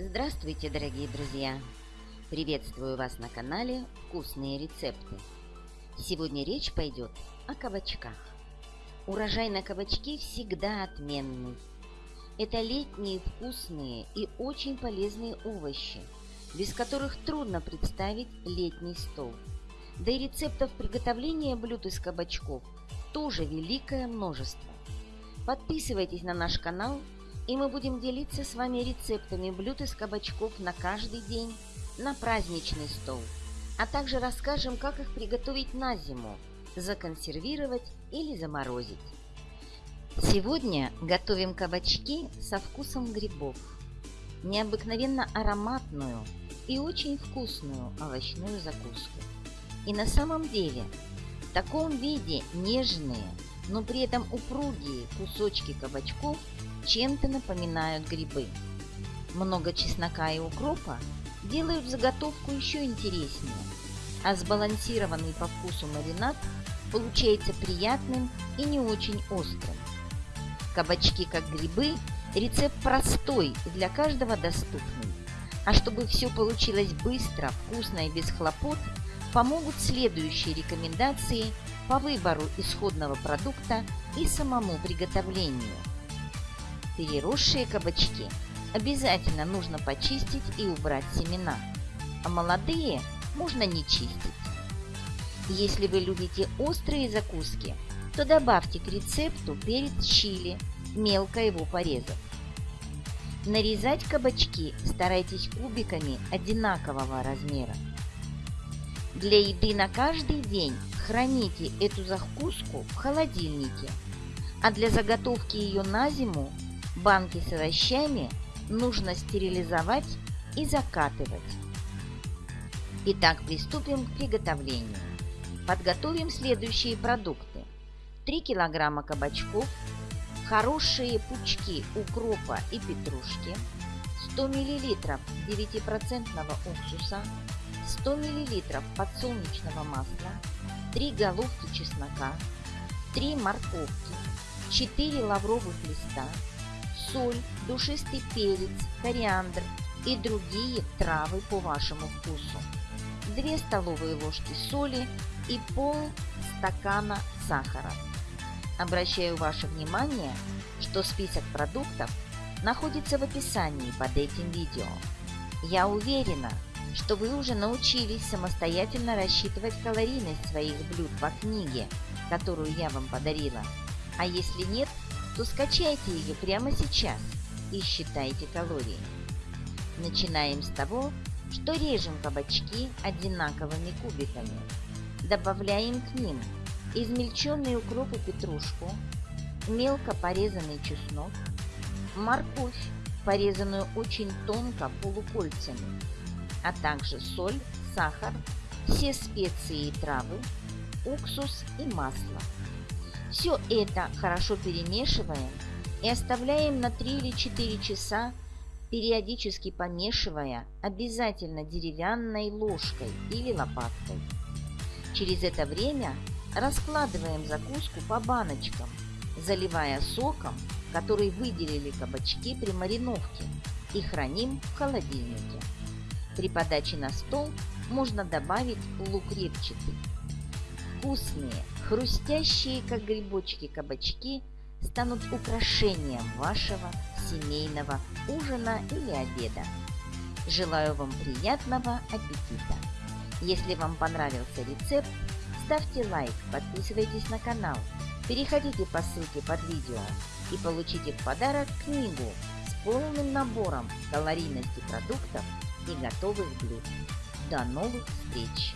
Здравствуйте, дорогие друзья! Приветствую вас на канале «Вкусные рецепты». Сегодня речь пойдет о кабачках. Урожай на кабачки всегда отменный. Это летние вкусные и очень полезные овощи, без которых трудно представить летний стол. Да и рецептов приготовления блюд из кабачков тоже великое множество. Подписывайтесь на наш канал – и мы будем делиться с вами рецептами блюд из кабачков на каждый день, на праздничный стол, а также расскажем, как их приготовить на зиму, законсервировать или заморозить. Сегодня готовим кабачки со вкусом грибов, необыкновенно ароматную и очень вкусную овощную закуску. И на самом деле в таком виде нежные, но при этом упругие кусочки кабачков чем-то напоминают грибы. Много чеснока и укропа делают заготовку еще интереснее, а сбалансированный по вкусу маринад получается приятным и не очень острым. Кабачки как грибы – рецепт простой и для каждого доступный. А чтобы все получилось быстро, вкусно и без хлопот, помогут следующие рекомендации по выбору исходного продукта и самому приготовлению – Переросшие кабачки обязательно нужно почистить и убрать семена, а молодые можно не чистить. Если вы любите острые закуски, то добавьте к рецепту перец чили, мелко его порезав. Нарезать кабачки старайтесь кубиками одинакового размера. Для еды на каждый день храните эту закуску в холодильнике, а для заготовки ее на зиму Банки с овощами нужно стерилизовать и закатывать. Итак, приступим к приготовлению. Подготовим следующие продукты. 3 килограмма кабачков, хорошие пучки укропа и петрушки, 100 миллилитров 9% уксуса, 100 миллилитров подсолнечного масла, 3 головки чеснока, 3 морковки, 4 лавровых листа, соль, душистый перец, кориандр и другие травы по вашему вкусу, 2 столовые ложки соли и пол стакана сахара. Обращаю ваше внимание, что список продуктов находится в описании под этим видео. Я уверена, что вы уже научились самостоятельно рассчитывать калорийность своих блюд по книге, которую я вам подарила. А если нет, то скачайте ее прямо сейчас и считайте калории. Начинаем с того, что режем кабачки одинаковыми кубиками. Добавляем к ним измельченный укроп и петрушку, мелко порезанный чеснок, морковь, порезанную очень тонко полукольцами, а также соль, сахар, все специи и травы, уксус и масло. Все это хорошо перемешиваем и оставляем на 3 или 4 часа, периодически помешивая обязательно деревянной ложкой или лопаткой. Через это время раскладываем закуску по баночкам, заливая соком, который выделили кабачки при мариновке и храним в холодильнике. При подаче на стол можно добавить лук репчатый. Вкусные, хрустящие, как грибочки, кабачки станут украшением вашего семейного ужина или обеда. Желаю вам приятного аппетита! Если вам понравился рецепт, ставьте лайк, подписывайтесь на канал, переходите по ссылке под видео и получите в подарок книгу с полным набором калорийности продуктов и готовых блюд. До новых встреч!